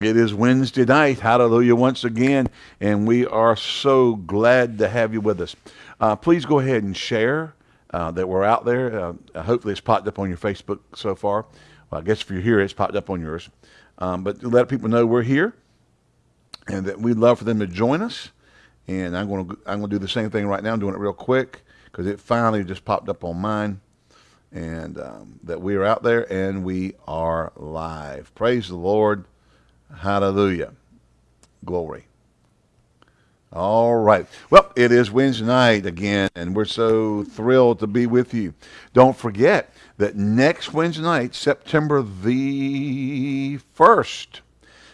It is Wednesday night. Hallelujah once again. And we are so glad to have you with us. Uh, please go ahead and share uh, that we're out there. Uh, hopefully, it's popped up on your Facebook so far. Well, I guess if you're here, it's popped up on yours. Um, but let people know we're here and that we'd love for them to join us. And I'm going to I'm going to do the same thing right now. I'm doing it real quick because it finally just popped up on mine. And um, that we are out there and we are live. Praise the Lord. Hallelujah. Glory. All right. Well, it is Wednesday night again, and we're so thrilled to be with you. Don't forget that next Wednesday night, September the 1st,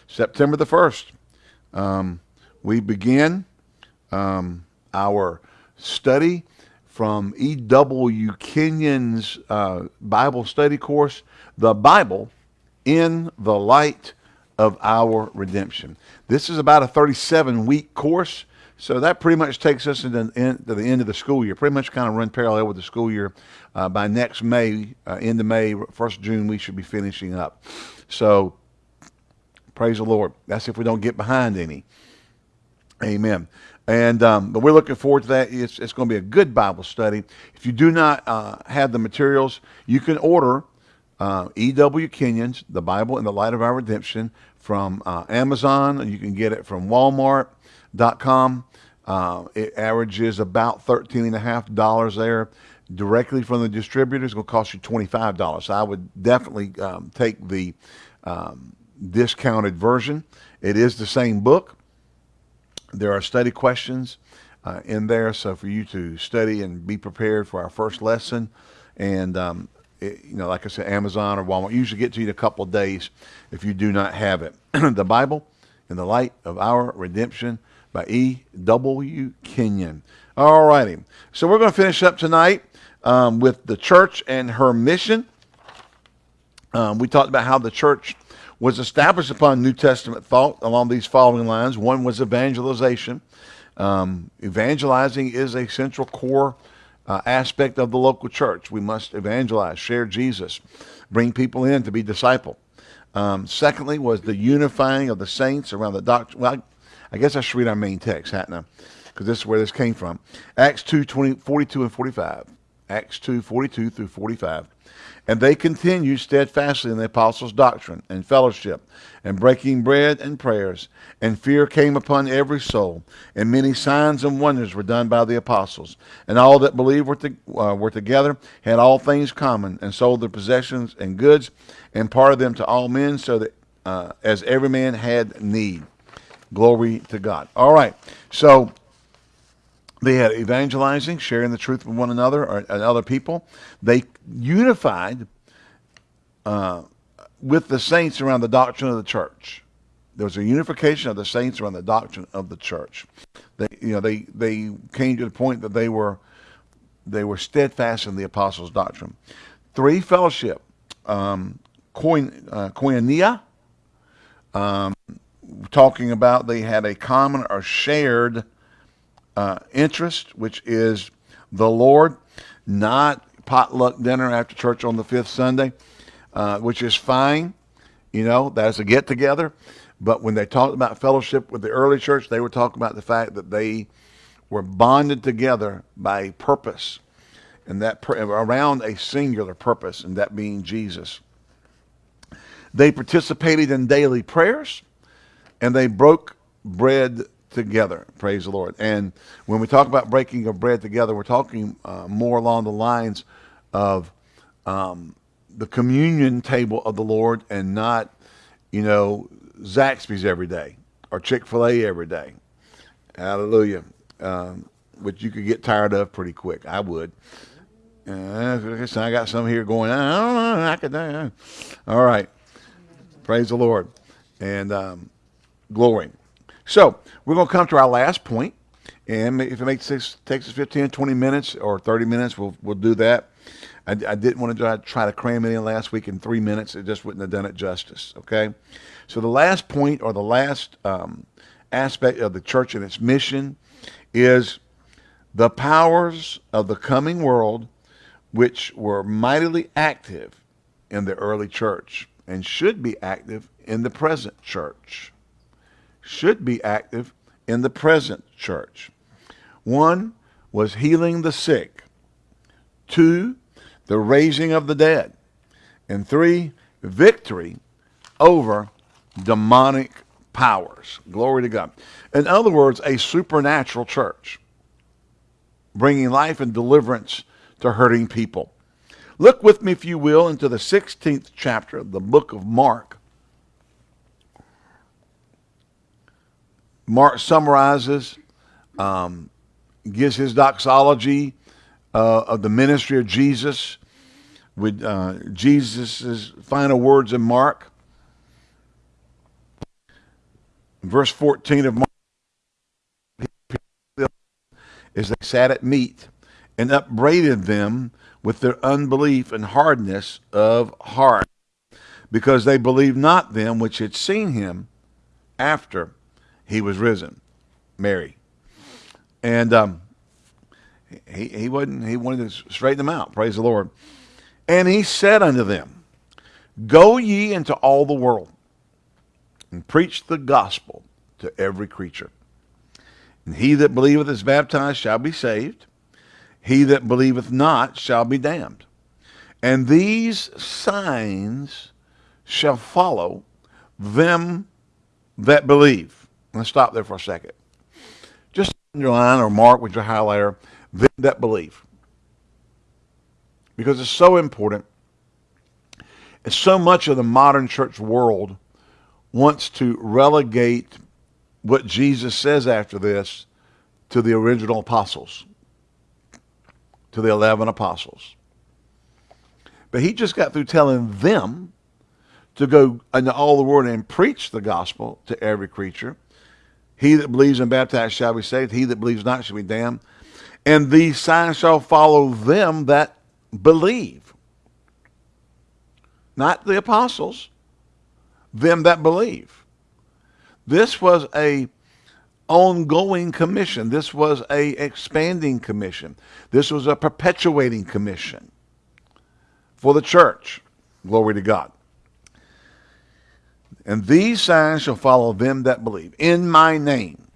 September the 1st, um, we begin um, our study from E.W. Kenyon's uh, Bible study course, The Bible in the Light of our redemption. This is about a 37 week course. So that pretty much takes us into the end, to the end of the school year. Pretty much kind of run parallel with the school year. Uh, by next May, uh, end of May, first June, we should be finishing up. So praise the Lord. That's if we don't get behind any. Amen. And um, but we're looking forward to that. It's, it's going to be a good Bible study. If you do not uh, have the materials, you can order uh, E.W. Kenyon's The Bible in the Light of Our Redemption from uh, Amazon. You can get it from Walmart.com. Uh, it averages about $13.5 there. Directly from the distributor It's going to cost you $25. So I would definitely um, take the um, discounted version. It is the same book. There are study questions uh, in there, so for you to study and be prepared for our first lesson. And um, it, you know, like I said, Amazon or Walmart usually get to you in a couple of days if you do not have it. the Bible in the Light of Our Redemption by E.W. Kenyon. All righty. So we're going to finish up tonight um, with the church and her mission. Um, we talked about how the church was established upon New Testament thought along these following lines. One was evangelization. Um, evangelizing is a central core uh, aspect of the local church. We must evangelize, share Jesus, bring people in to be disciple. Um, secondly, was the unifying of the saints around the doctrine. Well, I, I, guess I should read our main text, hadn't I? Because this is where this came from. Acts 2, 20, 42 and 45. Acts 2, 42 through 45. And they continued steadfastly in the apostles' doctrine and fellowship, and breaking bread and prayers. And fear came upon every soul, and many signs and wonders were done by the apostles. And all that believed were, to, uh, were together, had all things common, and sold their possessions and goods, and parted them to all men, so that uh, as every man had need. Glory to God. All right. So they had evangelizing, sharing the truth with one another or, and other people. They unified uh, with the saints around the doctrine of the church. There was a unification of the saints around the doctrine of the church. They, you know, they they came to the point that they were they were steadfast in the apostles' doctrine. Three fellowship, um, uh, koinonia, um, talking about they had a common or shared uh, interest, which is the Lord, not potluck dinner after church on the fifth Sunday, uh, which is fine. You know, that's a get together. But when they talked about fellowship with the early church, they were talking about the fact that they were bonded together by purpose, and that around a singular purpose, and that being Jesus. They participated in daily prayers, and they broke bread together. Praise the Lord. And when we talk about breaking of bread together, we're talking uh, more along the lines of um, the communion table of the Lord and not, you know, Zaxby's every day or Chick fil A every day. Hallelujah. Um, which you could get tired of pretty quick. I would. Uh, I got some here going, I I could. Uh, all right. Praise the Lord. And um, glory. So we're going to come to our last point, and if it makes six, takes us 15, 20 minutes or 30 minutes, we'll we'll do that. I, I didn't want to try, try to cram it in last week in three minutes. It just wouldn't have done it justice. Okay, so the last point or the last um, aspect of the church and its mission is the powers of the coming world, which were mightily active in the early church and should be active in the present church. Should be active in the present church. One was healing the sick. Two, the raising of the dead. And three, victory over demonic powers. Glory to God. In other words, a supernatural church bringing life and deliverance to hurting people. Look with me, if you will, into the 16th chapter of the book of Mark. Mark summarizes, um, gives his doxology uh, of the ministry of Jesus with uh, Jesus' final words in Mark. Verse 14 of Mark, as they sat at meat and upbraided them with their unbelief and hardness of heart, because they believed not them which had seen him after he was risen. Mary. And um, he, he wasn't he wanted to straighten them out. Praise the Lord. And he said unto them, Go ye into all the world and preach the gospel to every creature. And he that believeth is baptized shall be saved. He that believeth not shall be damned. And these signs shall follow them that believe. Let's stop there for a second. Just underline or mark with your highlighter, that belief Because it's so important. And so much of the modern church world wants to relegate what Jesus says after this to the original apostles, to the 11 apostles. But he just got through telling them to go into all the world and preach the gospel to every creature. He that believes and baptized shall be saved. He that believes not shall be damned. And these signs shall follow them that believe. Not the apostles, them that believe. This was a ongoing commission. This was a expanding commission. This was a perpetuating commission for the church. Glory to God. And these signs shall follow them that believe in my name.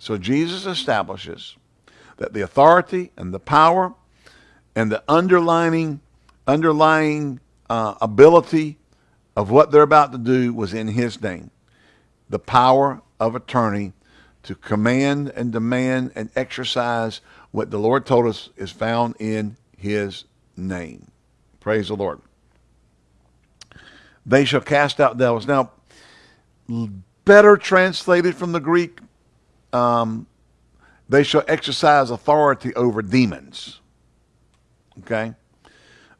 So Jesus establishes that the authority and the power and the underlining underlying uh, ability of what they're about to do was in his name. The power of attorney to command and demand and exercise what the Lord told us is found in his name. Praise the Lord. They shall cast out devils. Now, better translated from the Greek, um, they shall exercise authority over demons. Okay?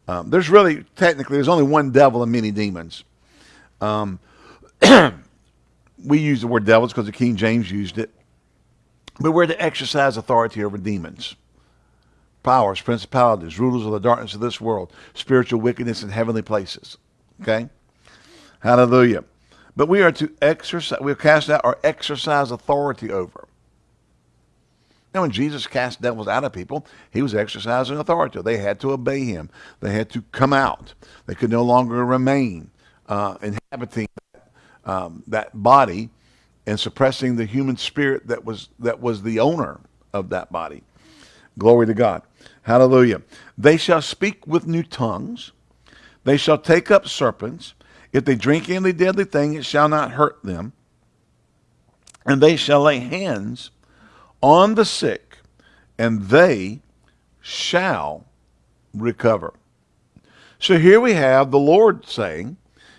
Um, there's really, technically, there's only one devil and many demons. Um, we use the word devils because the King James used it. But we're to exercise authority over demons, powers, principalities, rulers of the darkness of this world, spiritual wickedness in heavenly places. Okay? Hallelujah. But we are to exercise, we cast out or exercise authority over. Now, when Jesus cast devils out of people, he was exercising authority. They had to obey him. They had to come out. They could no longer remain uh, inhabiting um, that body and suppressing the human spirit that was that was the owner of that body. Glory to God. Hallelujah. They shall speak with new tongues. They shall take up serpents. If they drink any deadly thing, it shall not hurt them. And they shall lay hands on the sick, and they shall recover. So here we have the Lord saying,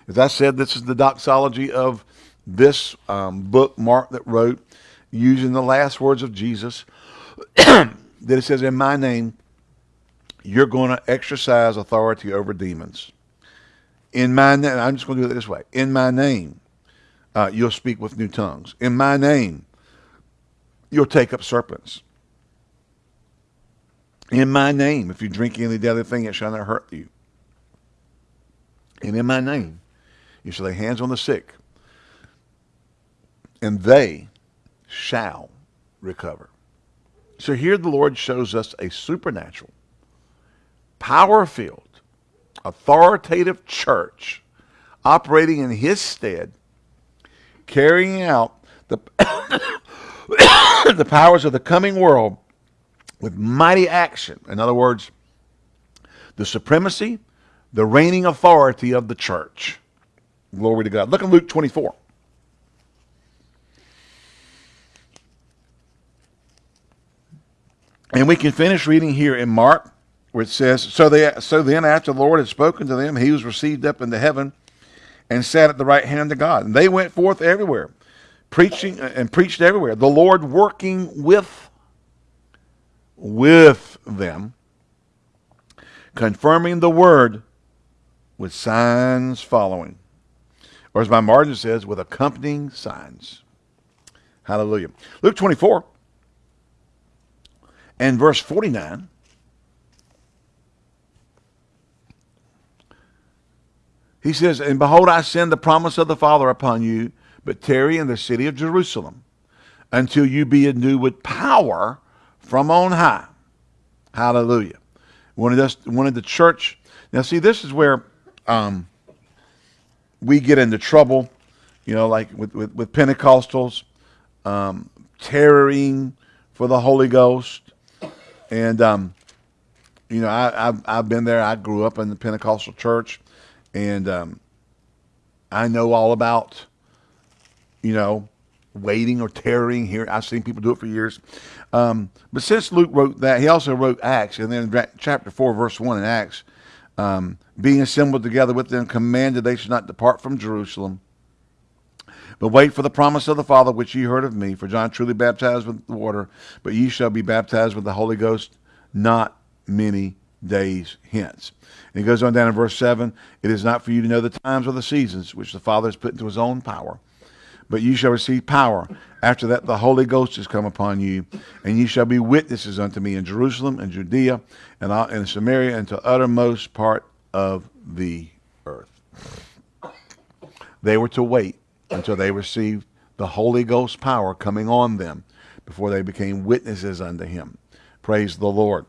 as I said, this is the doxology of this um, book Mark that wrote, using the last words of Jesus, that it says, In my name, you're going to exercise authority over demons. In my name, I'm just going to do it this way. In my name, uh, you'll speak with new tongues. In my name, you'll take up serpents. In my name, if you drink any deadly thing, it shall not hurt you. And in my name, you shall lay hands on the sick, and they shall recover. So here the Lord shows us a supernatural, power filled, authoritative church operating in his stead carrying out the, the powers of the coming world with mighty action. In other words, the supremacy, the reigning authority of the church. Glory to God. Look at Luke 24. And we can finish reading here in Mark, it says, So, they, so then after the Lord had spoken to them, he was received up into heaven and sat at the right hand of God. And they went forth everywhere, preaching uh, and preached everywhere, the Lord working with, with them, confirming the word with signs following. Or as my margin says, with accompanying signs. Hallelujah. Luke 24 and verse 49. He says, And behold, I send the promise of the Father upon you, but tarry in the city of Jerusalem until you be endued with power from on high. Hallelujah. Wanted us, wanted the church. Now, see, this is where um, we get into trouble, you know, like with, with, with Pentecostals, um, tarrying for the Holy Ghost. And, um, you know, I, I've, I've been there. I grew up in the Pentecostal church, and um, I know all about, you know, waiting or tarrying here. I've seen people do it for years. Um, but since Luke wrote that, he also wrote Acts, and then chapter 4, verse 1 in Acts, um, being assembled together with them, commanded they should not depart from Jerusalem, but wait for the promise of the Father, which ye heard of me. For John truly baptized with water, but ye shall be baptized with the Holy Ghost not many days hence. And he goes on down in verse 7 It is not for you to know the times or the seasons which the Father has put into his own power, but you shall receive power. After that, the Holy Ghost is come upon you, and ye shall be witnesses unto me in Jerusalem and Judea and in Samaria and to uttermost part of the earth. They were to wait until they received the Holy Ghost power coming on them before they became witnesses unto him. Praise the Lord.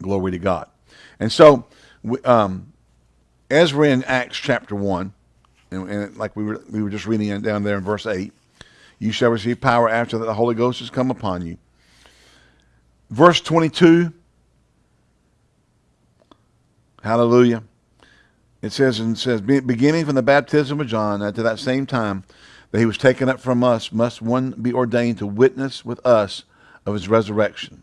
Glory to God. And so, um, as we're in Acts chapter 1, and, and, like we were, we were just reading down there in verse 8, you shall receive power after that the Holy Ghost has come upon you. Verse 22, hallelujah. It says, and it says, beginning from the baptism of John, at to that same time that he was taken up from us, must one be ordained to witness with us of his resurrection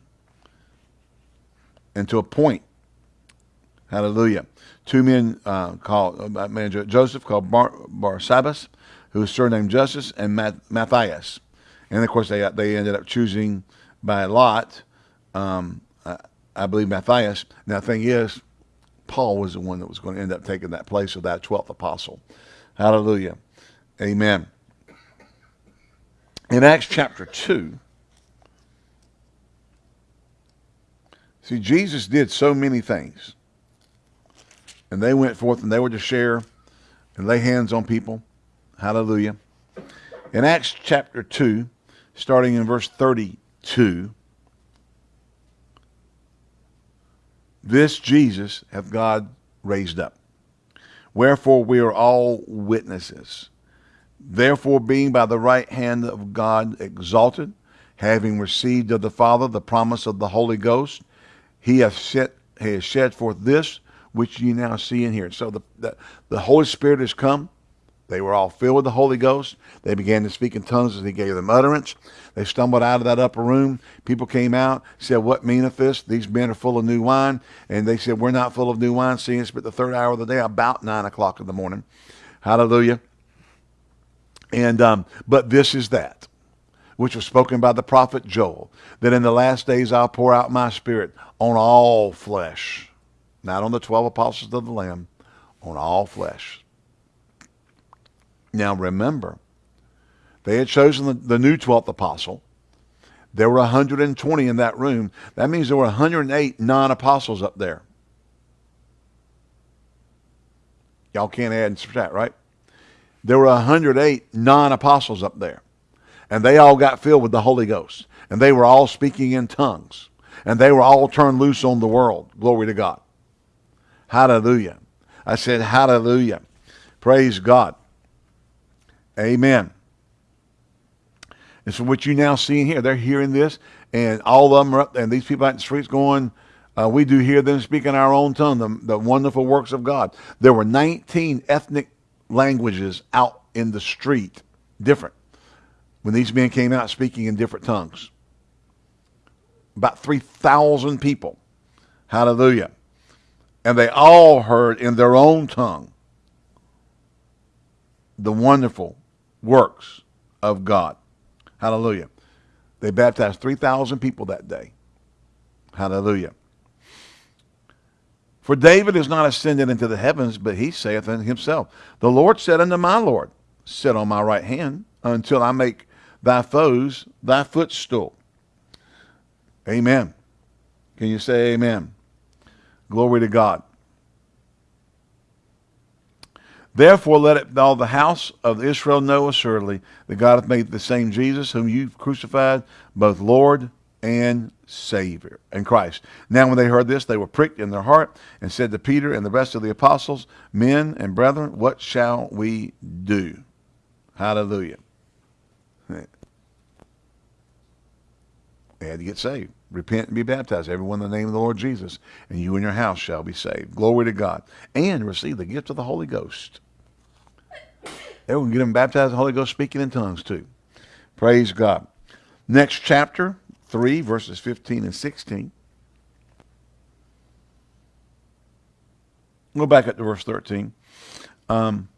and to appoint, hallelujah, two men uh, called, uh, Joseph called Bar, Barsabbas, who was surnamed Justus, and Matthias. And of course, they, they ended up choosing by lot, um, I, I believe Matthias. Now, the thing is, Paul was the one that was going to end up taking that place of that 12th apostle. Hallelujah. Amen. In Acts chapter 2, see, Jesus did so many things. And they went forth and they were to share and lay hands on people. Hallelujah. In Acts chapter 2, starting in verse 32, This Jesus hath God raised up. Wherefore we are all witnesses. Therefore, being by the right hand of God exalted, having received of the Father the promise of the Holy Ghost, he hath set he shed forth this which you now see and hear. So the, the, the Holy Spirit has come. They were all filled with the Holy Ghost. They began to speak in tongues as he gave them utterance. They stumbled out of that upper room. People came out, said, What meaneth this? These men are full of new wine. And they said, We're not full of new wine, seeing it's but the third hour of the day, about nine o'clock in the morning. Hallelujah. And um, but this is that which was spoken by the prophet Joel, that in the last days I'll pour out my spirit on all flesh, not on the twelve apostles of the Lamb, on all flesh. Now remember, they had chosen the, the new 12th apostle. There were 120 in that room. That means there were 108 non-apostles up there. Y'all can't add and subtract, right? There were 108 non-apostles up there. And they all got filled with the Holy Ghost. And they were all speaking in tongues. And they were all turned loose on the world. Glory to God. Hallelujah. I said, hallelujah. Praise God. Amen. And so what you now see in here, they're hearing this, and all of them are up, and these people out in the streets going, uh, we do hear them speaking our own tongue, the, the wonderful works of God. There were 19 ethnic languages out in the street, different, when these men came out speaking in different tongues. About 3,000 people. Hallelujah. And they all heard in their own tongue the wonderful works of God. Hallelujah. They baptized 3,000 people that day. Hallelujah. For David is not ascended into the heavens, but he saith unto himself, The Lord said unto my Lord, Sit on my right hand until I make thy foes thy footstool. Amen. Can you say amen? Glory to God. Therefore let it all the house of Israel know assuredly that God hath made the same Jesus whom you crucified, both Lord and Savior and Christ. Now when they heard this, they were pricked in their heart and said to Peter and the rest of the apostles, Men and brethren, what shall we do? Hallelujah. They had to get saved. Repent and be baptized, everyone in the name of the Lord Jesus, and you and your house shall be saved. Glory to God. And receive the gift of the Holy Ghost. They will get them baptized in the Holy Ghost, speaking in tongues too. Praise God. Next chapter, 3, verses 15 and 16. Go back up to verse 13. Um,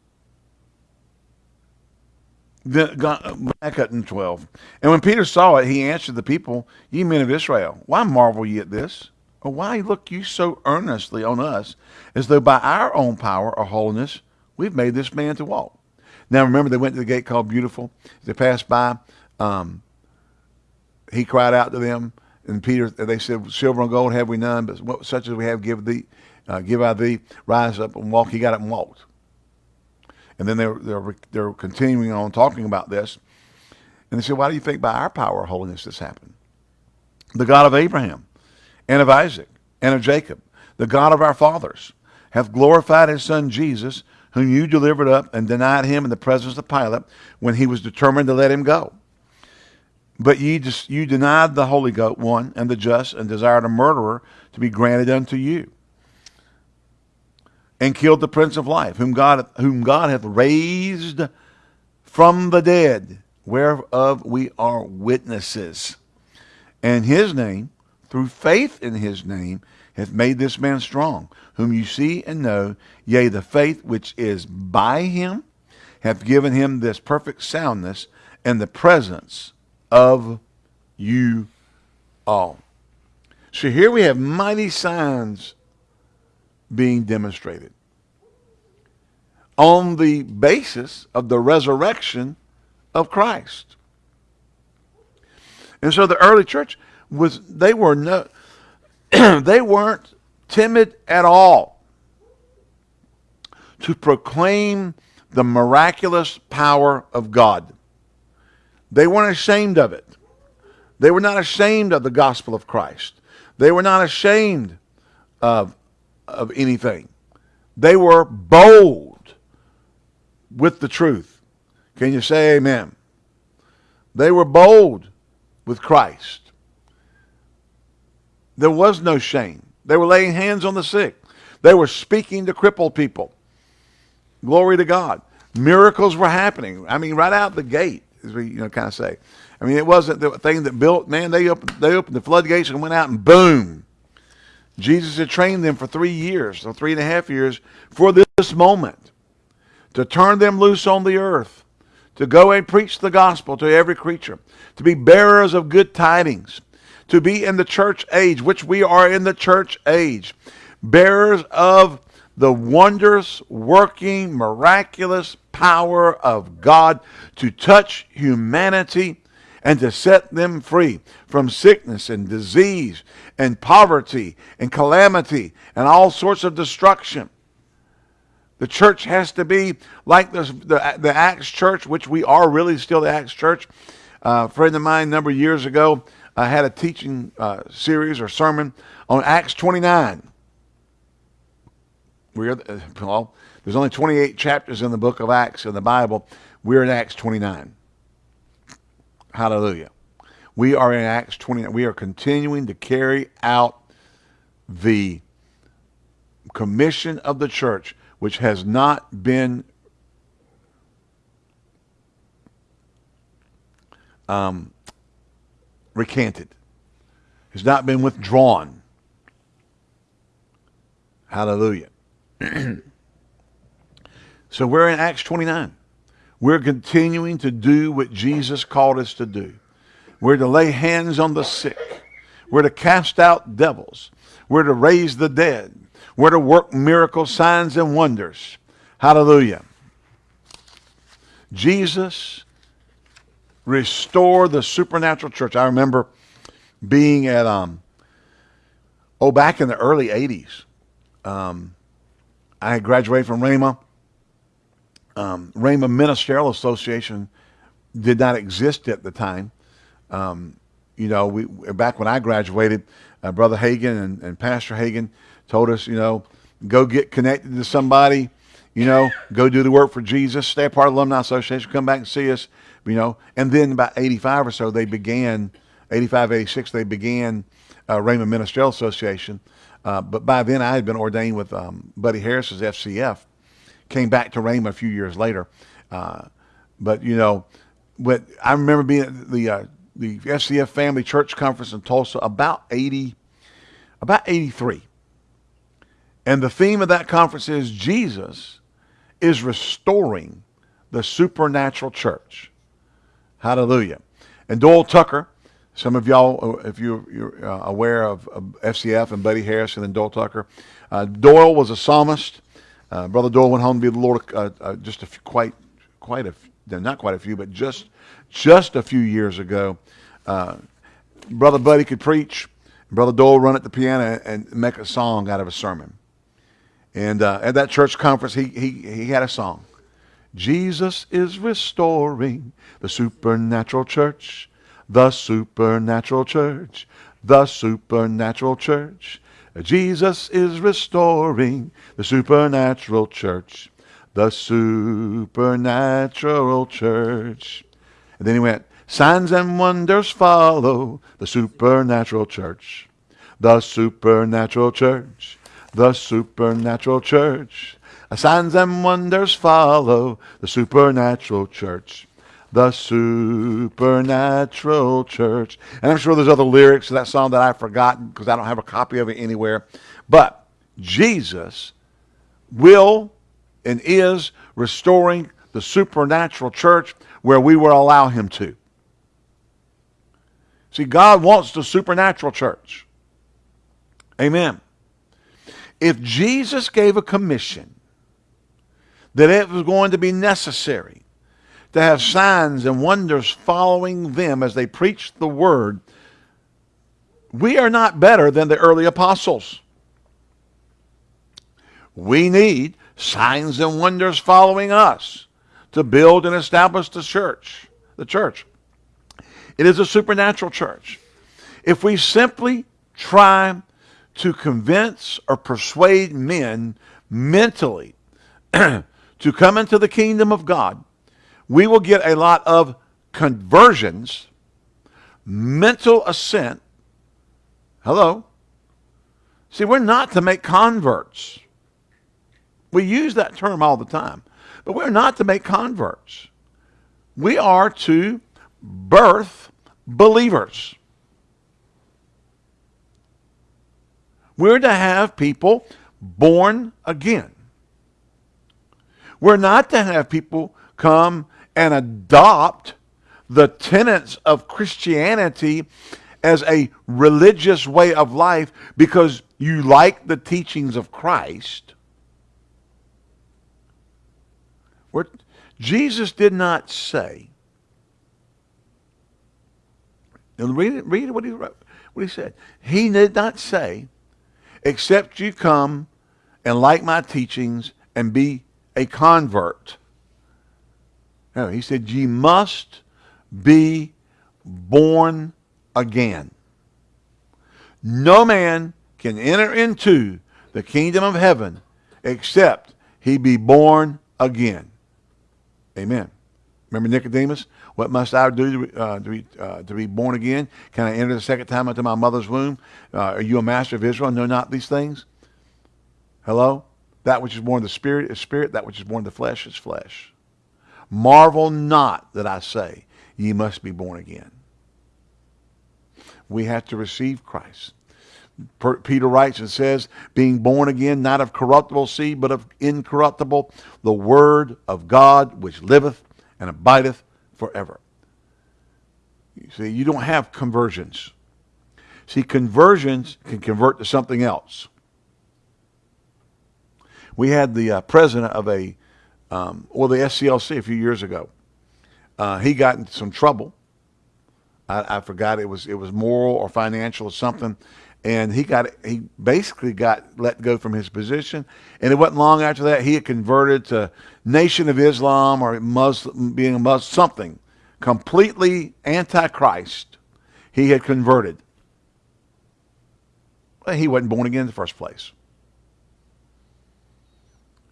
back up in 12. And when Peter saw it, he answered the people, Ye men of Israel, why marvel ye at this? Or why look you so earnestly on us, as though by our own power or holiness we've made this man to walk? Now remember, they went to the gate called Beautiful. they passed by, um, he cried out to them, and Peter, they said, "Silver and gold have we none, but what, such as we have, give thee, uh, give I thee. Rise up and walk." He got up and walked. And then they're they're they're continuing on talking about this, and they said, "Why do you think by our power or holiness this happened?" The God of Abraham, and of Isaac, and of Jacob, the God of our fathers, hath glorified His Son Jesus whom you delivered up and denied him in the presence of Pilate when he was determined to let him go. But ye just, you denied the Holy one and the just and desired a murderer to be granted unto you. And killed the Prince of Life, whom God, whom God hath raised from the dead, whereof we are witnesses. And his name, through faith in his name, hath made this man strong, whom you see and know, yea, the faith which is by him hath given him this perfect soundness and the presence of you all. So here we have mighty signs being demonstrated on the basis of the resurrection of Christ. And so the early church was they were no they weren't timid at all to proclaim the miraculous power of God. They weren't ashamed of it. They were not ashamed of the gospel of Christ. They were not ashamed of, of anything. They were bold with the truth. Can you say amen? They were bold with Christ. There was no shame. They were laying hands on the sick. They were speaking to crippled people. Glory to God. Miracles were happening. I mean, right out the gate, as we you know kind of say. I mean, it wasn't the thing that built. Man, they opened they opened the floodgates and went out and boom. Jesus had trained them for three years, or three and a half years, for this moment, to turn them loose on the earth, to go and preach the gospel to every creature, to be bearers of good tidings, to be in the church age, which we are in the church age, bearers of the wondrous, working, miraculous power of God to touch humanity and to set them free from sickness and disease and poverty and calamity and all sorts of destruction. The church has to be like the, the, the Acts church, which we are really still the Acts church. Uh, a friend of mine a number of years ago I had a teaching uh, series or sermon on Acts 29. We're, uh, well, there's only 28 chapters in the book of Acts in the Bible. We're in Acts 29. Hallelujah. We are in Acts 29. We are continuing to carry out the commission of the church, which has not been um, recanted, has not been withdrawn. Hallelujah. so we're in Acts 29. We're continuing to do what Jesus called us to do. We're to lay hands on the sick. We're to cast out devils. We're to raise the dead. We're to work miracles, signs, and wonders. Hallelujah. Jesus restore the supernatural church. I remember being at, um, oh, back in the early 80s. Um, I graduated from Rhema. Um, Rhema Ministerial Association did not exist at the time. Um, you know, we back when I graduated, uh, Brother Hagin and, and Pastor Hagin told us, you know, go get connected to somebody, you know, go do the work for Jesus, stay a part of the Alumni Association, come back and see us, you know. And then about 85 or so, they began, 85, 86, they began uh, Rhema Ministerial Association. Uh, but by then, I had been ordained with um, Buddy Harrison's FCF. Came back to Rhema a few years later. Uh, but, you know, but I remember being at the, uh, the FCF Family Church Conference in Tulsa about 80, about 83. And the theme of that conference is Jesus is restoring the supernatural church. Hallelujah. And Doyle Tucker, some of y'all, if you're, uh, aware of, of, FCF and Buddy Harrison and Doyle Tucker, uh, Doyle was a psalmist. Uh, Brother Doyle went home to be the Lord uh, uh, just a few, quite, quite a, not quite a few, but just, just a few years ago. Uh, Brother Buddy could preach. Brother Doyle run at the piano and make a song out of a sermon. And at that church conference, he, he, he had a song. Jesus is restoring the supernatural church, the supernatural church, the supernatural church. Jesus is restoring the supernatural church, the supernatural church. And then he went, signs and wonders follow the supernatural church, the supernatural church, the supernatural church. Signs and wonders follow the supernatural church. The supernatural church. And I'm sure there's other lyrics to that song that I've forgotten because I don't have a copy of it anywhere. But Jesus will and is restoring the supernatural church where we will allow him to. See, God wants the supernatural church. Amen. If Jesus gave a commission that it was going to be necessary to have signs and wonders following them as they preached the word, we are not better than the early apostles. We need signs and wonders following us to build and establish the church. The church. It is a supernatural church. If we simply try to convince or persuade men mentally to come into the kingdom of God, we will get a lot of conversions, mental assent. Hello? See, we're not to make converts. We use that term all the time, but we're not to make converts. We are to birth believers. We're to have people born again. We're not to have people come and adopt the tenets of Christianity as a religious way of life because you like the teachings of Christ. We're, Jesus did not say, and read, read what, he, what he said. He did not say, except you come and like my teachings and be a convert. No, he said, ye must be born again. No man can enter into the kingdom of heaven except he be born again. Amen. Remember Nicodemus? What must I do to, uh, to, be, uh, to be born again? Can I enter the second time into my mother's womb? Uh, are you a master of Israel? Know not these things? Hello? That which is born of the Spirit is spirit. That which is born of the flesh is flesh. Marvel not that I say, ye must be born again. We have to receive Christ. Peter writes and says, being born again, not of corruptible seed, but of incorruptible, the word of God which liveth and abideth forever. You see, you don't have conversions. See, conversions can convert to something else. We had the uh, president of a, um, well, the SCLC a few years ago. Uh, he got into some trouble. I, I forgot it was it was moral or financial or something, and he got he basically got let go from his position. And it wasn't long after that he had converted to nation of islam or muslim being a muslim something. Completely antichrist he had converted. He wasn't born again in the first place.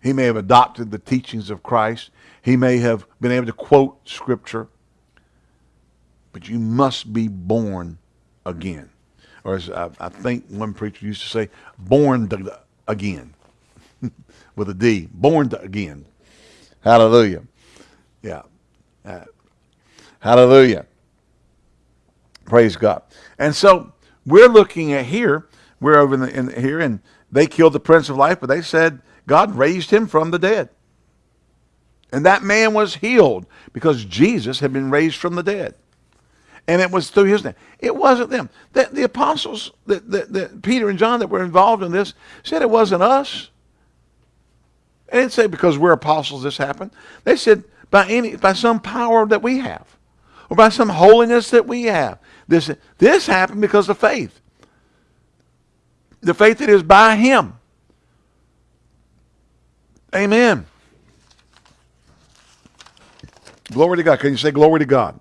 He may have adopted the teachings of christ. He may have been able to quote scripture. But you must be born again or as I, I think one preacher used to say, born again, with a D, born again. Hallelujah. Yeah. Uh, hallelujah. Praise God. And so we're looking at here, we're over in, the, in here, and they killed the Prince of Life, but they said God raised him from the dead. And that man was healed because Jesus had been raised from the dead and it was through his name. It wasn't them. The, the apostles, the, Peter and John that were involved in this, said it wasn't us. They didn't say because we're apostles this happened. They said by any by some power that we have, or by some holiness that we have. This this happened because of faith. The faith that is by Him. Amen. Glory to God. Can you say glory to God?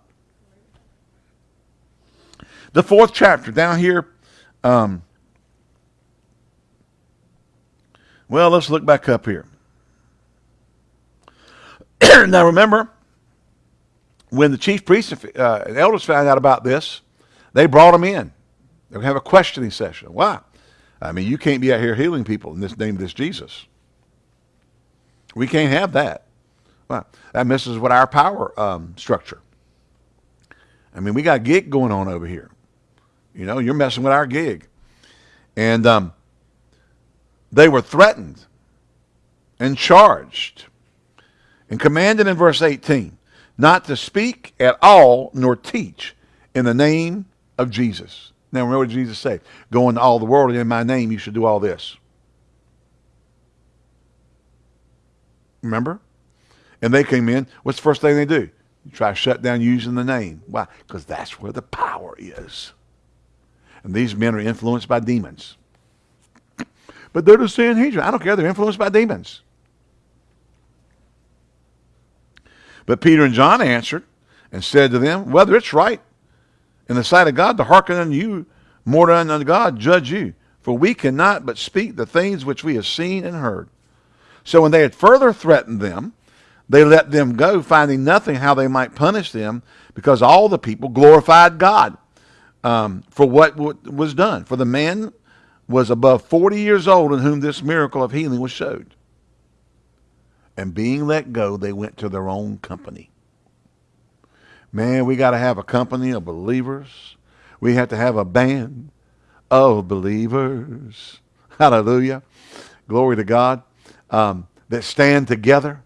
The fourth chapter down here. Um, well, let's look back up here. now remember, when the chief priests uh, and elders found out about this, they brought him in. They would have a questioning session. Why? I mean, you can't be out here healing people in this name of this Jesus. We can't have that. Well, that messes with our power um, structure. I mean, we got gig going on over here. You know, you're messing with our gig. And um, they were threatened and charged and commanded in verse 18 not to speak at all nor teach in the name of Jesus. Now remember what Jesus said. Go into all the world and in my name you should do all this. Remember? And they came in. What's the first thing they do? You try to shut down using the name. Why? Because that's where the power is. And these men are influenced by demons. But they're the Sanhedrin. I don't care. They're influenced by demons. But Peter and John answered and said to them, Whether it's right in the sight of God to hearken unto you more than unto God, judge you. For we cannot but speak the things which we have seen and heard. So when they had further threatened them, they let them go, finding nothing how they might punish them, because all the people glorified God um, for what was done. For the man was above 40 years old in whom this miracle of healing was showed. And being let go, they went to their own company. Man, we got to have a company of believers. We have to have a band of believers. Hallelujah. Glory to God. Um, that stand together,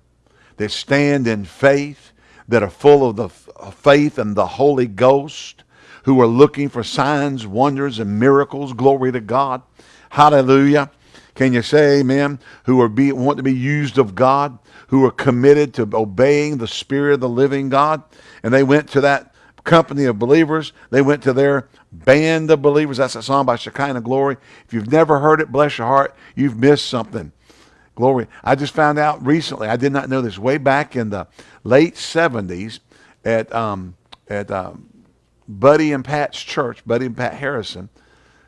that stand in faith, that are full of the faith and the Holy Ghost, who are looking for signs, wonders, and miracles. Glory to God. Hallelujah. Can you say amen? Who are be, want to be used of God, who are committed to obeying the Spirit of the living God. And they went to that company of believers. They went to their band of believers. That's a song by Shekinah Glory. If you've never heard it, bless your heart, you've missed something. Glory. I just found out recently, I did not know this, way back in the late 70s at, um, at um, Buddy and Pat's church, Buddy and Pat Harrison,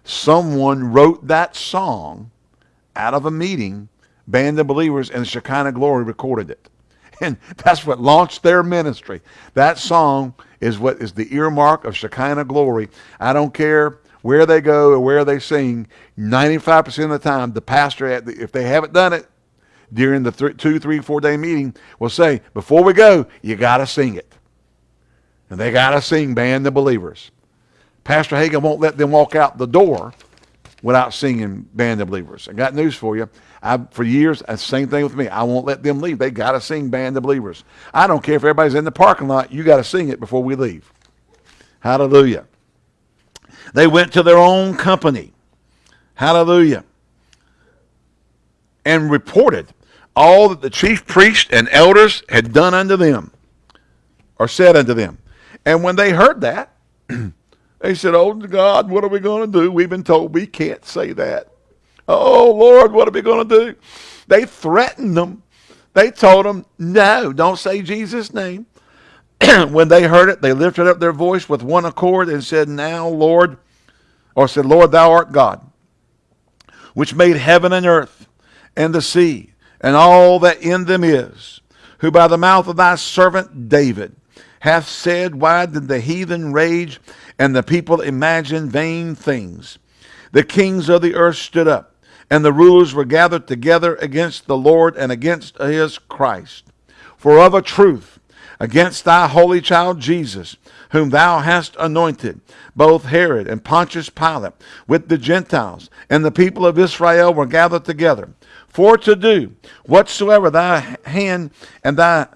someone wrote that song out of a meeting, Band of Believers, and Shekinah Glory recorded it. And that's what launched their ministry. That song is what is the earmark of Shekinah glory. I don't care where they go or where they sing. 95% of the time, the pastor, if they haven't done it during the th- two, three, four day meeting, will say, before we go, you got to sing it. And they got to sing Band of Believers. Pastor Hagin won't let them walk out the door without singing Band of Believers. I got news for you. I, for years, the same thing with me. I won't let them leave. They got to sing Band of Believers. I don't care if everybody's in the parking lot. You got to sing it before we leave. Hallelujah. They went to their own company. Hallelujah. And reported all that the chief priests and elders had done unto them, or said unto them. And when they heard that, they said, Oh God, what are we going to do? We've been told we can't say that. Oh, Lord, what are we going to do? They threatened them. They told them, no, don't say Jesus' name. when they heard it, they lifted up their voice with one accord and said, Now, Lord, or said, Lord, thou art God, which made heaven and earth and the sea and all that in them is, who by the mouth of thy servant David hath said, Why did the heathen rage and the people imagine vain things? The kings of the earth stood up and the rulers were gathered together against the Lord and against his Christ. For of a truth, against thy holy child Jesus, whom thou hast anointed, both Herod and Pontius Pilate, with the Gentiles and the people of Israel were gathered together, for to do whatsoever thy hand and thy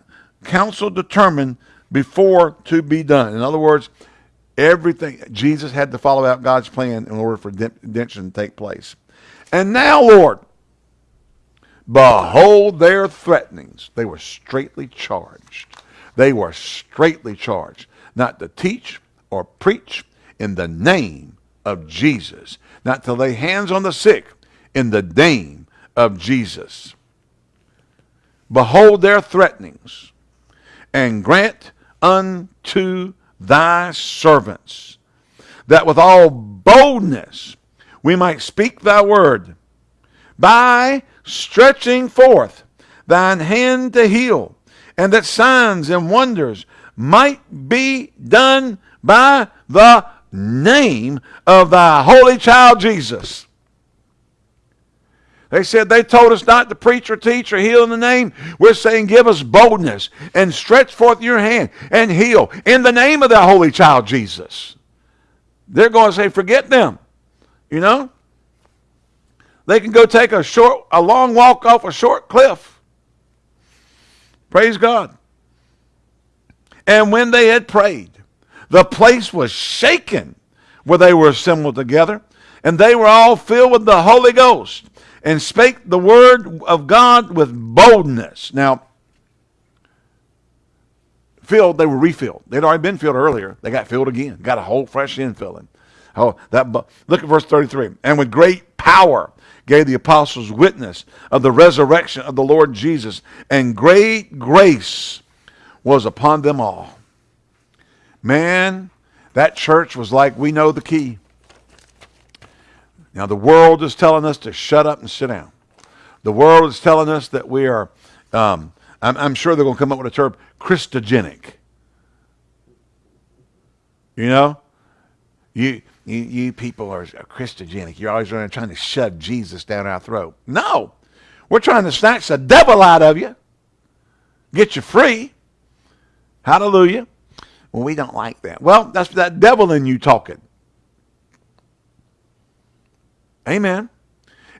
counsel determined before to be done. In other words, everything, Jesus had to follow out God's plan in order for redemption to take place. And now, Lord, behold their threatenings. They were straightly charged. They were straightly charged not to teach or preach in the name of Jesus, not to lay hands on the sick in the name of Jesus. Behold their threatenings, and grant unto thy servants that with all boldness we might speak thy word by stretching forth thine hand to heal, and that signs and wonders might be done by the name of thy holy child Jesus. They said they told us not to preach or teach or heal in the name. We're saying give us boldness and stretch forth your hand and heal in the name of the holy child Jesus. They're going to say, forget them. You know? They can go take a short, a long walk off a short cliff. Praise God. And when they had prayed, the place was shaken where they were assembled together, and they were all filled with the Holy Ghost and spake the word of God with boldness. Now, filled, they were refilled. They'd already been filled earlier. They got filled again, got a whole fresh infilling. Oh, that look at verse 33. And with great power gave the apostles witness of the resurrection of the Lord Jesus, and great grace was upon them all. Man, that church was like we know the key. Now, the world is telling us to shut up and sit down. The world is telling us that we are, um, I'm, I'm sure they're going to come up with a term, Christogenic. You know? You, you, you people are, Christogenic. You're always trying to shove Jesus down our throat. No. We're trying to snatch the devil out of you, get you free. Hallelujah. Well, we don't like that. Well, that's that devil in you talking. Amen.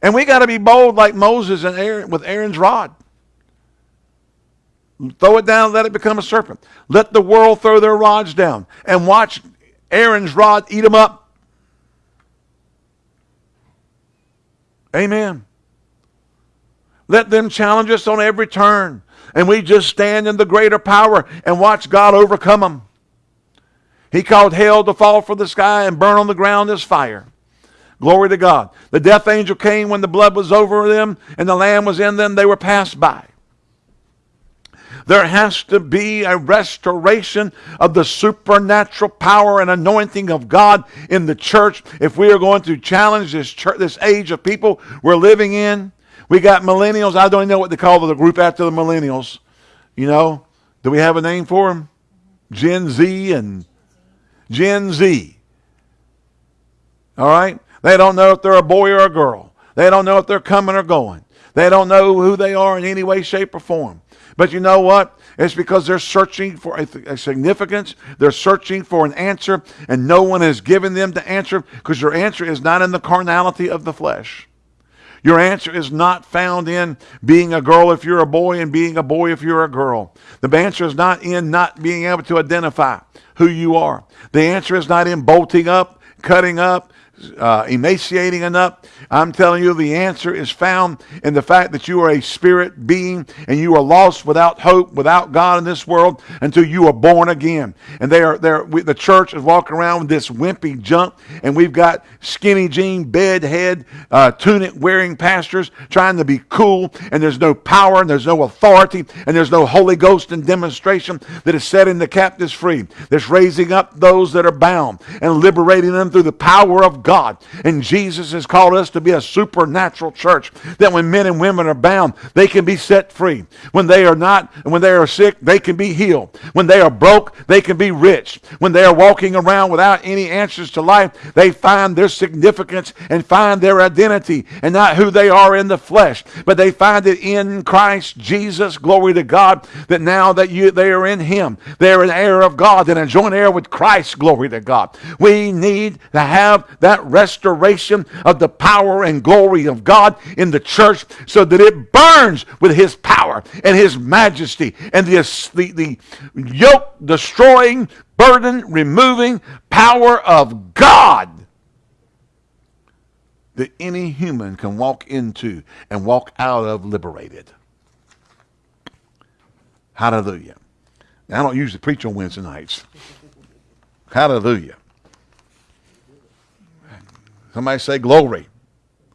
And we got to be bold like Moses and Aaron with Aaron's rod. Throw it down, let it become a serpent. Let the world throw their rods down and watch Aaron's rod eat them up. Amen. Let them challenge us on every turn. And we just stand in the greater power and watch God overcome them. He called hell to fall from the sky and burn on the ground as fire. Glory to God. The death angel came when the blood was over them and the lamb was in them. They were passed by. There has to be a restoration of the supernatural power and anointing of God in the church if we are going to challenge this church, this age of people we're living in. We got millennials. I don't even know what they call the group after the millennials. You know, do we have a name for them? Gen Z and Gen Z. All right? They don't know if they're a boy or a girl. They don't know if they're coming or going. They don't know who they are in any way, shape, or form. But you know what? It's because they're searching for a, a, significance. They're searching for an answer, and no one has given them the answer because your answer is not in the carnality of the flesh. Your answer is not found in being a girl if you're a boy and being a boy if you're a girl. The answer is not in not being able to identify who you are. The answer is not in bolting up, cutting up, uh, emaciating enough. I'm telling you, the answer is found in the fact that you are a spirit being and you are lost without hope, without God in this world until you are born again. And they are there. The church is walking around with this wimpy junk, and we've got skinny jean, bed head, uh, tunic wearing pastors trying to be cool, and there's no power, and there's no authority, and there's no Holy Ghost and demonstration that is setting the captives free. That's raising up those that are bound and liberating them through the power of God. And Jesus has called us to be a supernatural church that when men and women are bound, they can be set free. When they are not, when they are sick, they can be healed. When they are broke, they can be rich. When they are walking around without any answers to life, they find their significance and find their identity and not who they are in the flesh, but they find it in Christ Jesus. Glory to God that now that you they are in him, they're an heir of God and a joint heir with Christ. Glory to God. We need to have that that restoration of the power and glory of God in the church so that it burns with his power and his majesty and the, the, the yoke destroying, burden removing power of God that any human can walk into and walk out of liberated. Hallelujah. Now, I don't usually preach on Wednesday nights. Hallelujah. Somebody say glory.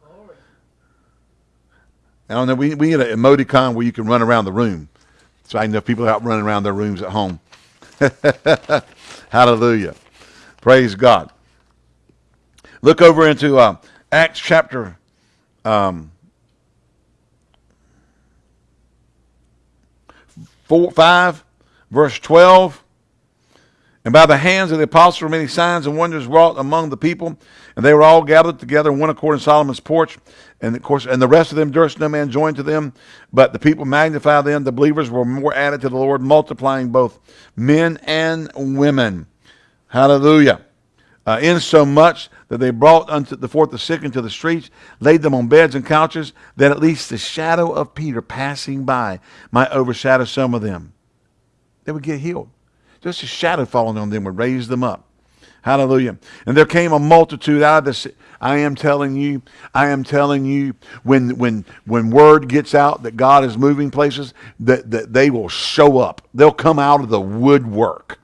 glory. I don't. We, we need an emoticon where you can run around the room. So I know people out running around their rooms at home. Hallelujah. Praise God. Look over into uh, Acts chapter um, four, 5, verse 12. And by the hands of the apostles many signs and wonders wrought among the people, and they were all gathered together one accord in Solomon's porch. And of course, and the rest of them durst no man join to them, but the people magnified them. The believers were more added to the Lord, multiplying both men and women. Hallelujah. Uh, in so much that they brought unto the forth the sick into the streets, laid them on beds and couches, that at least the shadow of Peter passing by might overshadow some of them. They would get healed. Just a shadow falling on them would raise them up. Hallelujah. And there came a multitude out of. I am telling you, I am telling you, when when when word gets out that God is moving places, that, that they will show up. They'll come out of the woodwork.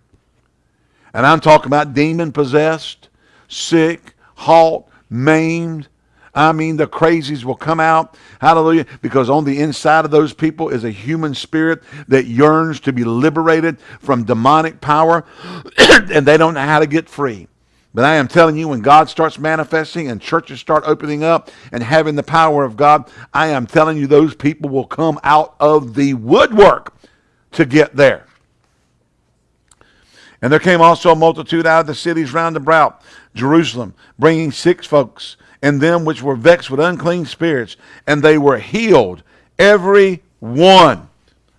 And I'm talking about demon possessed, sick, halt, maimed, I mean, the crazies will come out. Hallelujah. Because on the inside of those people is a human spirit that yearns to be liberated from demonic power, and they don't know how to get free. But I am telling you, when God starts manifesting and churches start opening up and having the power of God, I am telling you, those people will come out of the woodwork to get there. And there came also a multitude out of the cities round about Jerusalem, bringing six folks and them which were vexed with unclean spirits, and they were healed, every one.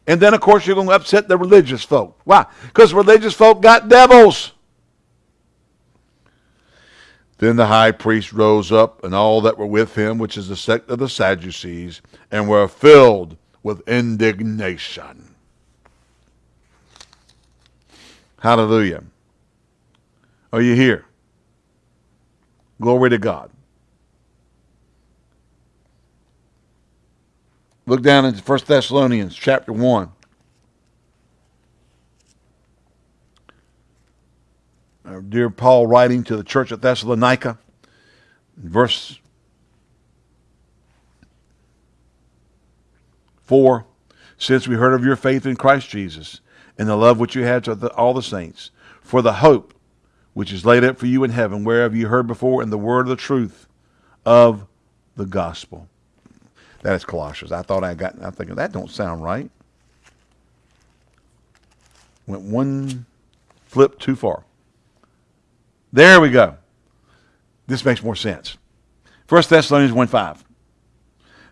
And then, of course, you're going to upset the religious folk. Why? Because religious folk got devils. Then the high priest rose up, and all that were with him, which is the sect of the Sadducees, and were filled with indignation. Hallelujah. Are you here? Glory to God. Look down into 1 Thessalonians chapter 1. Our dear Paul writing to the church at Thessalonica, verse 4 Since we heard of your faith in Christ Jesus and the love which you had to the, all the saints, for the hope which is laid up for you in heaven, whereof you heard before in the word of the truth of the gospel that is Colossians. I thought I got, I'm thinking, that don't sound right. Went one flip too far. There we go. This makes more sense. 1 Thessalonians 1 5.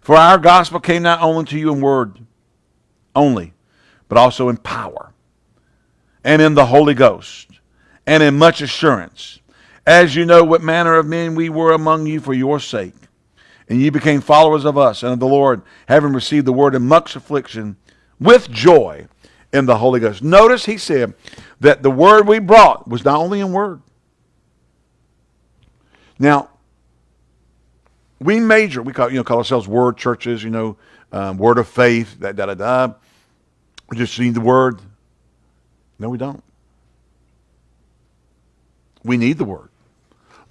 For our gospel came not only to you in word only, but also in power, and in the Holy Ghost, and in much assurance, as you know what manner of men we were among you for your sake. And ye became followers of us and of the Lord, having received the word in much affliction with joy in the Holy Ghost. Notice he said that the word we brought was not only in word. Now, we major, we call, you know, call ourselves word churches, you know, um, word of faith, da, da, da, da. We just need the word. No, we don't. We need the word.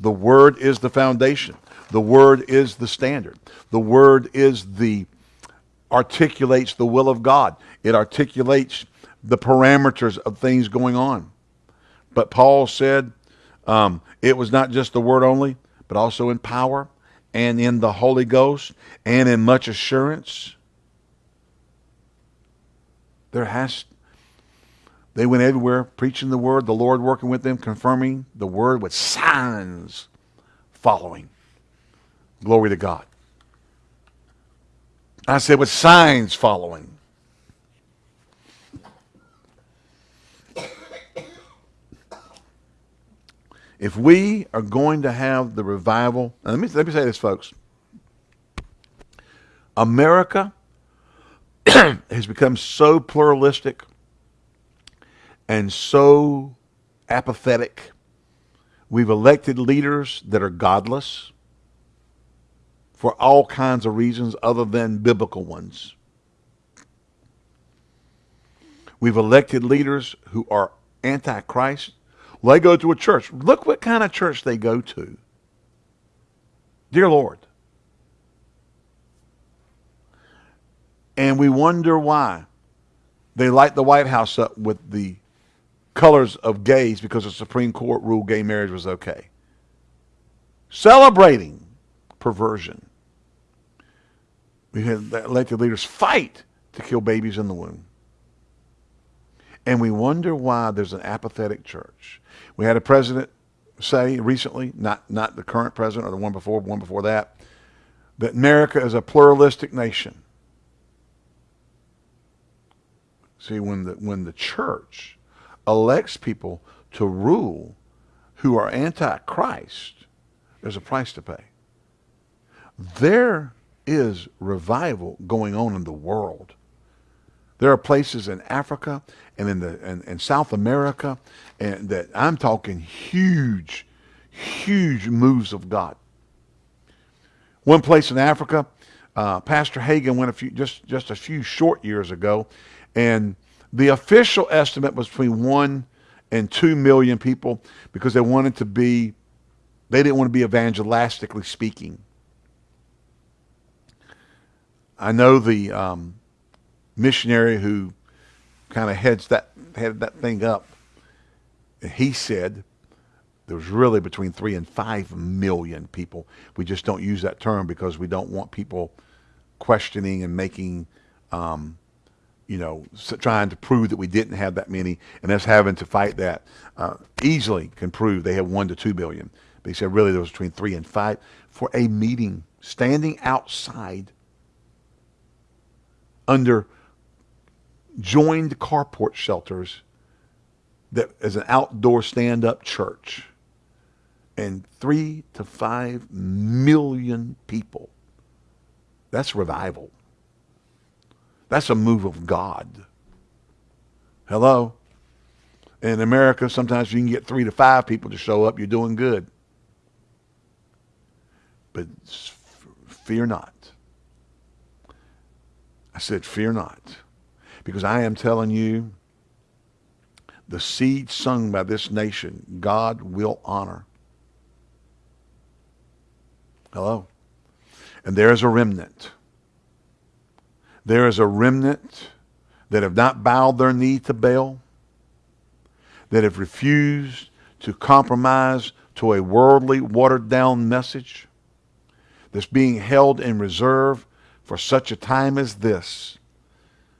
The word is the foundation. The word is the standard. The word is the articulates the will of God. It articulates the parameters of things going on. But Paul said um, it was not just the word only, but also in power and in the Holy Ghost and in much assurance. There has they went everywhere preaching the word, the Lord working with them, confirming the word with signs following. Glory to God. I said with signs following. If we are going to have the revival, let me, let me say this, folks. America has become so pluralistic and so apathetic. We've elected leaders that are godless for all kinds of reasons other than biblical ones. We've elected leaders who are anti-Christ. They go to a church. Look what kind of church they go to. Dear Lord. And we wonder why they light the White House up with the colors of gays because the Supreme Court ruled gay marriage was okay. Celebrating perversion. We had elected leaders fight to kill babies in the womb. And we wonder why there's an apathetic church. We had a president say recently, not, not the current president or the one before, one before that, that America is a pluralistic nation. See, when the, when the church elects people to rule who are anti-Christ, there's a price to pay. There is revival going on in the world. There are places in Africa and in the in, in South America and that I'm talking huge, huge moves of God. One place in Africa, uh, Pastor Hagin went a few just just a few short years ago, and the official estimate was between one and two million people because they wanted to be, they didn't want to be evangelistically speaking. I know the um, missionary who kind of heads that headed that thing up. He said there was really between three and five million people. We just don't use that term because we don't want people questioning and making, um, you know, trying to prove that we didn't have that many, and us having to fight that. Uh, easily can prove they have one to two billion. But he said really there was between three and five for a meeting, standing outside under joined carport shelters that as an outdoor stand-up church. And three to five million people. That's revival. That's a move of god. Hello? In america sometimes you can get three to five people to show up. You're doing good. But fear not I said, fear not, because I am telling you, the seed sung by this nation, God will honor. Hello? And there is a remnant. There is a remnant that have not bowed their knee to Baal, that have refused to compromise to a worldly, watered down message that's being held in reserve for such a time as this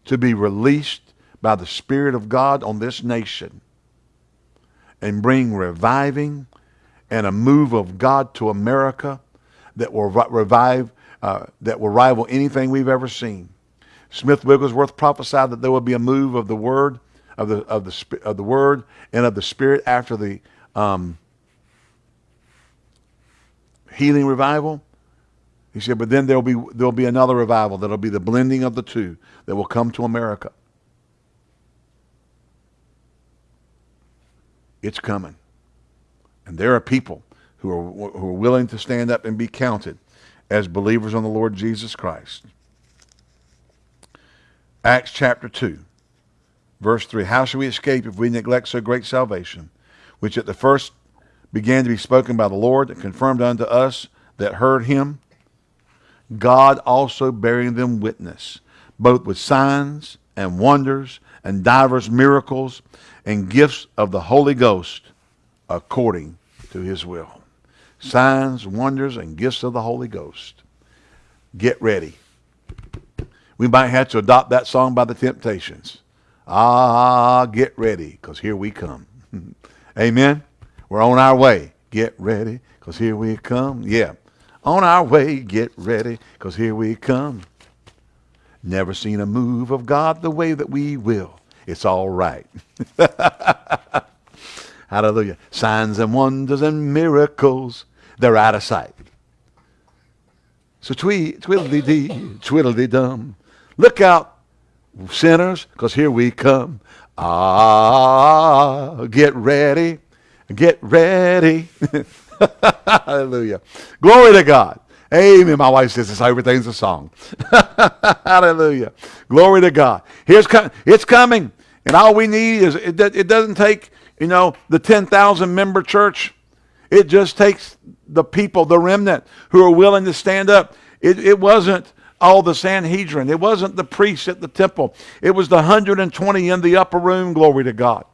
to be released by the Spirit of God on this nation and bring reviving and a move of God to America that will revive, uh, that will rival anything we've ever seen. Smith Wigglesworth prophesied that there will be a move of the word, of the of the of the word and of the spirit after the um, healing revival. He said, but then there'll be there'll be another revival that'll be the blending of the two that will come to America. It's coming. And there are people who are, who are willing to stand up and be counted as believers on the Lord Jesus Christ. Acts chapter 2, verse 3. How shall we escape if we neglect so great salvation, which at the first began to be spoken by the Lord and confirmed unto us that heard him? God also bearing them witness, both with signs and wonders and divers miracles and gifts of the Holy Ghost according to his will. Signs, wonders, and gifts of the Holy Ghost. Get ready. We might have to adopt that song by the Temptations. Ah, get ready, because here we come. Amen. We're on our way. Get ready, because here we come. Yeah. On our way, get ready, because here we come. Never seen a move of God the way that we will. It's all right. Hallelujah. Signs and wonders and miracles, they're out of sight. So tweet, twiddly-dee, twiddly-dum. Look out, sinners, because here we come. Ah, get ready. Get ready. Hallelujah. Glory to God. Amen. My wife says this everything's a song. Hallelujah. Glory to God. Here's it's coming. And all we need is it, it doesn't take, you know, the 10,000 member church. It just takes the people, the remnant, who are willing to stand up. It, it wasn't all the Sanhedrin. It wasn't the priests at the temple. It was the 120 in the upper room, glory to God.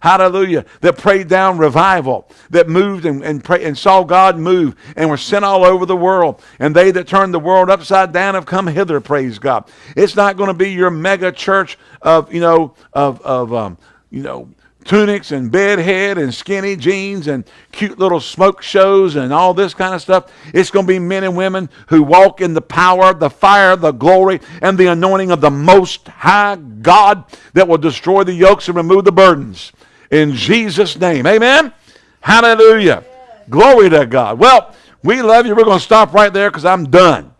Hallelujah. That prayed down revival, that moved and, and, pray, and saw God move and were sent all over the world. And they that turned the world upside down have come hither, praise God. It's not going to be your mega church of, you know, of, of um, you know, tunics and bedhead and skinny jeans and cute little smoke shows and all this kind of stuff. It's going to be men and women who walk in the power, the fire, the glory, and the anointing of the Most High God that will destroy the yokes and remove the burdens in Jesus' name. Amen? Hallelujah. Glory to God. Well, we love you. We're going to stop right there because I'm done.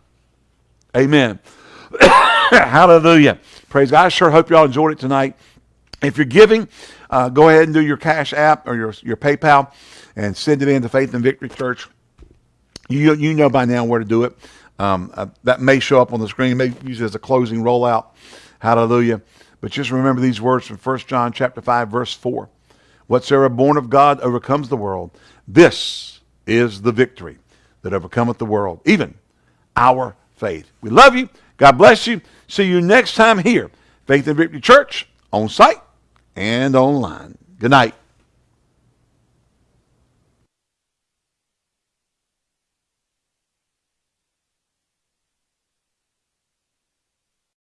Amen. Hallelujah. Praise God. I sure hope y'all enjoyed it tonight. If you're giving, uh, go ahead and do your Cash App or your, your PayPal and send it in to Faith and Victory Church. You, you know by now where to do it. Um, uh, that may show up on the screen. Maybe use it as a closing rollout. Hallelujah. But just remember these words from 1 John chapter 5, verse 4. Whatsoever born of God overcomes the world. This is the victory that overcometh the world, even our faith. We love you. God bless you. See you next time here, Faith and Victory Church, on site and online. Good night.